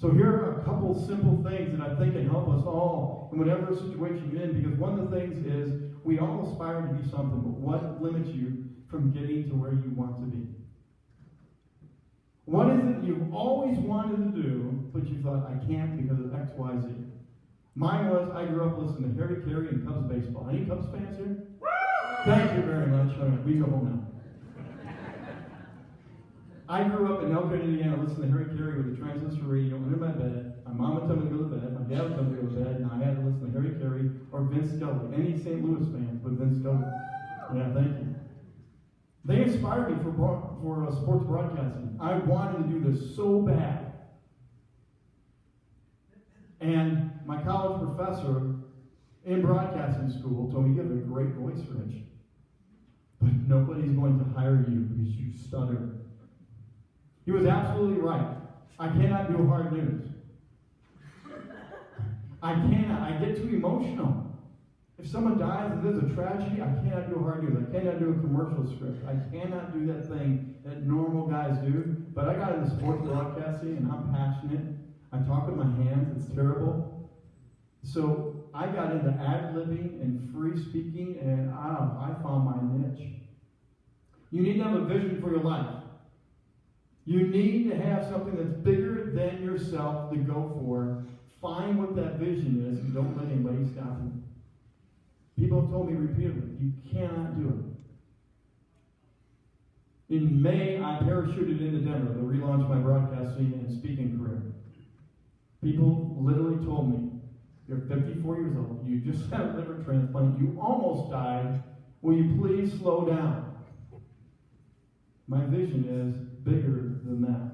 So here are a couple simple things that I think can help us all in whatever situation you're in, because one of the things is we all aspire to be something, but what limits you from getting to where you want to be? What is it you've always wanted to do, but you thought, I can't because of X, Y, Z? Mine was, I grew up listening to Harry Caray and Cubs baseball. Any Cubs fans here? Thank you very much. All right, we go home now. I grew up in Elkhart, Indiana, listening to Harry Caray with a transistor radio my bed. My would tell me to go to bed, my dad tell me to go to bed, and I had to listen to Harry Caray or Vince Scully. Any St. Louis fans but Vince Scully. Yeah, thank you. They inspired me for, for uh, sports broadcasting. I wanted to do this so bad. And my college professor in broadcasting school told me, You have a great voice, Rich. But nobody's going to hire you because you stutter. He was absolutely right. I cannot do hard news. I cannot. I get too emotional. If someone dies and there's a tragedy, I cannot do hard news. I cannot do a commercial script. I cannot do that thing that normal guys do. But I got into sports broadcasting and I'm passionate. I talk with my hands. It's terrible. So I got into ad libbing and free speaking, and I, I found my niche. You need to have a vision for your life. You need to have something that's bigger than yourself to go for. Find what that vision is and don't let anybody stop you. People have told me repeatedly, you cannot do it. In May, I parachuted into Denver to relaunch my broadcasting and speaking career. People literally told me, You're 54 years old, you just had a liver transplant, you almost died. Will you please slow down? My vision is bigger than that.